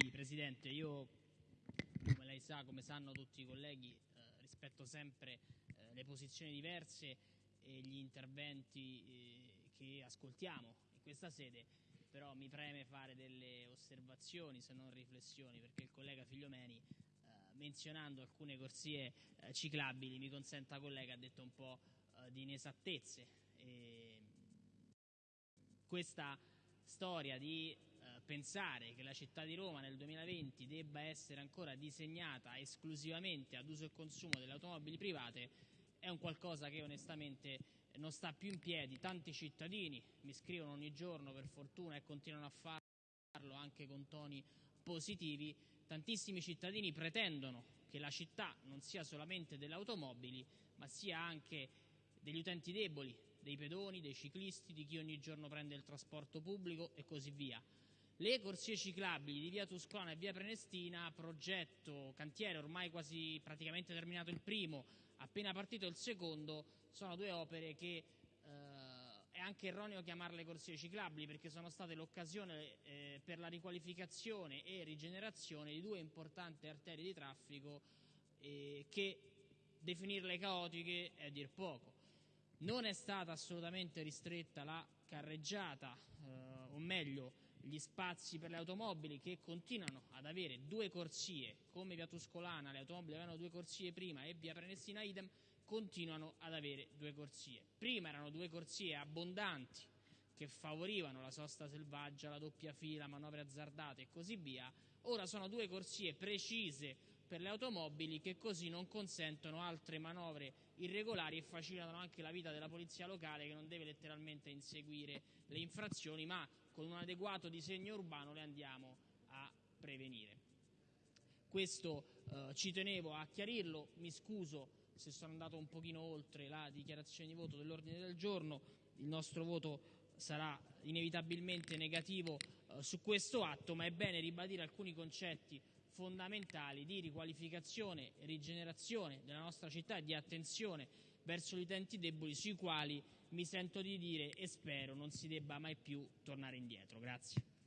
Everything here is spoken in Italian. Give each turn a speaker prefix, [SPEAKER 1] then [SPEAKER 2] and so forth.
[SPEAKER 1] Sì, Presidente, io come lei sa, come sanno tutti i colleghi, eh, rispetto sempre eh, le posizioni diverse e gli interventi eh, che ascoltiamo in questa sede, però mi preme fare delle osservazioni, se non riflessioni, perché il collega Figliomeni, eh, menzionando alcune corsie eh, ciclabili, mi consenta collega, ha detto un po' eh, di inesattezze. E questa storia di pensare che la città di Roma nel 2020 debba essere ancora disegnata esclusivamente ad uso e consumo delle automobili private è un qualcosa che onestamente non sta più in piedi. Tanti cittadini mi scrivono ogni giorno, per fortuna, e continuano a farlo anche con toni positivi. Tantissimi cittadini pretendono che la città non sia solamente delle automobili, ma sia anche degli utenti deboli, dei pedoni, dei ciclisti, di chi ogni giorno prende il trasporto pubblico e così via. Le corsie ciclabili di via Tuscolana e via Prenestina, progetto, cantiere ormai quasi praticamente terminato il primo, appena partito il secondo, sono due opere che eh, è anche erroneo chiamarle corsie ciclabili perché sono state l'occasione eh, per la riqualificazione e rigenerazione di due importanti arterie di traffico eh, che definirle caotiche è dir poco. Non è stata assolutamente ristretta la carreggiata, eh, o meglio gli spazi per le automobili che continuano ad avere due corsie, come via Tuscolana le automobili avevano due corsie prima e via Prenestina idem, continuano ad avere due corsie. Prima erano due corsie abbondanti che favorivano la sosta selvaggia, la doppia fila, manovre azzardate e così via, ora sono due corsie precise per le automobili che così non consentono altre manovre irregolari e facilitano anche la vita della polizia locale che non deve letteralmente inseguire le infrazioni ma con un adeguato disegno urbano le andiamo a prevenire. Questo eh, ci tenevo a chiarirlo, mi scuso se sono andato un pochino oltre la dichiarazione di voto dell'ordine del giorno, il nostro voto sarà inevitabilmente negativo eh, su questo atto, ma è bene ribadire alcuni concetti fondamentali di riqualificazione e rigenerazione della nostra città e di attenzione verso gli utenti deboli sui quali mi sento di dire e spero non si debba mai più tornare indietro. Grazie.